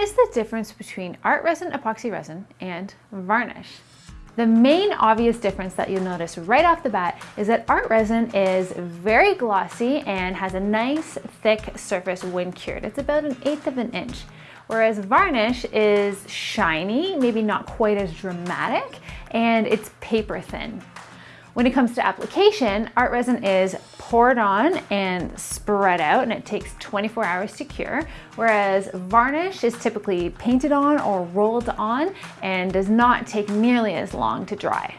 Is the difference between art resin, epoxy resin, and varnish? The main obvious difference that you'll notice right off the bat is that art resin is very glossy and has a nice thick surface when cured. It's about an eighth of an inch. Whereas varnish is shiny, maybe not quite as dramatic, and it's paper thin. When it comes to application, art resin is poured on and spread out and it takes 24 hours to cure, whereas varnish is typically painted on or rolled on and does not take nearly as long to dry.